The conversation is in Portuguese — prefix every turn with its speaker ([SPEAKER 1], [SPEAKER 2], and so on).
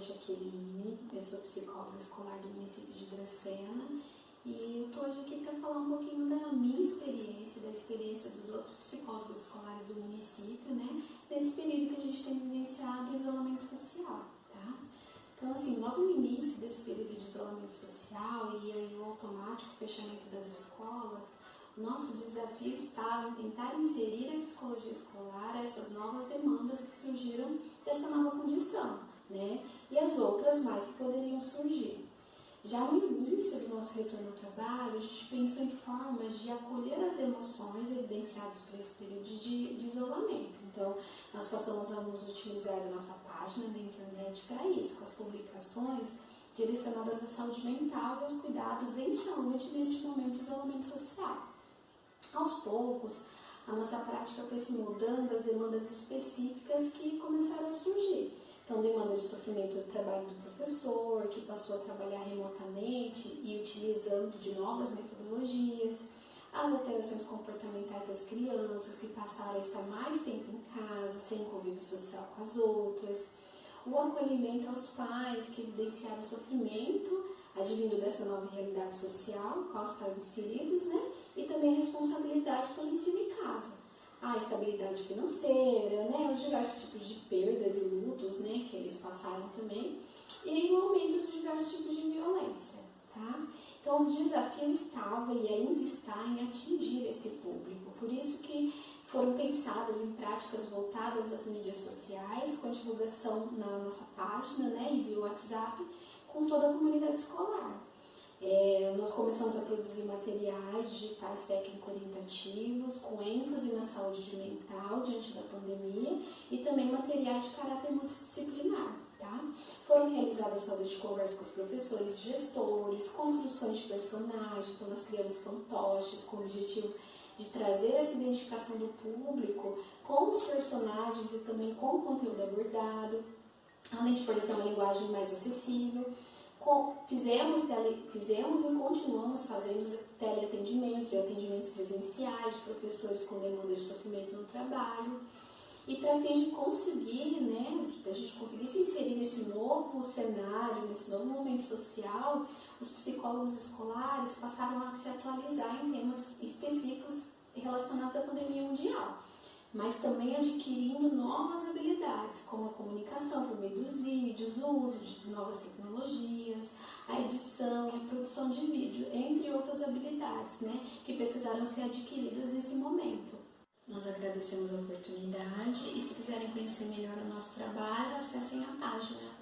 [SPEAKER 1] é Jaqueline, eu sou psicóloga escolar do município de Dracena e eu estou hoje aqui para falar um pouquinho da minha experiência, da experiência dos outros psicólogos escolares do município, né, nesse período que a gente tem vivenciado o isolamento social, tá? Então, assim, logo no início desse período de isolamento social e aí o automático fechamento das escolas, nosso desafio estava em tentar inserir a psicologia escolar a essas novas demandas que surgiram dessa nova condição, né? E as outras mais que poderiam surgir. Já no início do nosso retorno ao trabalho, a gente pensou em formas de acolher as emoções evidenciadas por esse período de, de isolamento. Então, nós passamos a nos utilizar a nossa página da internet para isso, com as publicações direcionadas à saúde mental e aos cuidados em saúde neste momento de isolamento social. Aos poucos, a nossa prática foi se mudando às demandas específicas que começaram a surgir. Então, demandas de sofrimento do trabalho do professor, que passou a trabalhar remotamente e utilizando de novas metodologias, as alterações comportamentais das crianças, que passaram a estar mais tempo em casa, sem convívio social com as outras, o acolhimento aos pais, que evidenciaram o sofrimento advindo dessa nova realidade social, qual estavam inseridos, né? E também a responsabilidade pelo ensino em casa. A estabilidade financeira, né? Os diversos tipos de perdas e lutos, né? Que eles passaram também. E o aumento dos diversos tipos de violência, tá? Então, o desafio estava e ainda está em atingir esse público. Por isso que foram pensadas em práticas voltadas às mídias sociais, com divulgação na nossa página, né, e via WhatsApp, com toda a comunidade escolar. Começamos a produzir materiais digitais técnico-orientativos com ênfase na saúde mental diante da pandemia e também materiais de caráter multidisciplinar. Tá? Foram realizadas rodas de conversa com os professores, gestores, construções de personagens, então nós criamos fantoches com o objetivo de trazer essa identificação do público com os personagens e também com o conteúdo abordado além de fornecer uma linguagem mais acessível. Fizemos, tele, fizemos e continuamos fazendo teleatendimentos e atendimentos presenciais professores com demandas de sofrimento no trabalho. E para fim de conseguir, né, a gente conseguir se inserir nesse novo cenário, nesse novo momento social, os psicólogos escolares passaram a se atualizar em temas específicos relacionados à pandemia mundial mas também adquirindo novas habilidades, como a comunicação por meio dos vídeos, o uso de novas tecnologias, a edição a produção de vídeo, entre outras habilidades né, que precisaram ser adquiridas nesse momento. Nós agradecemos a oportunidade e se quiserem conhecer melhor o nosso trabalho, acessem a página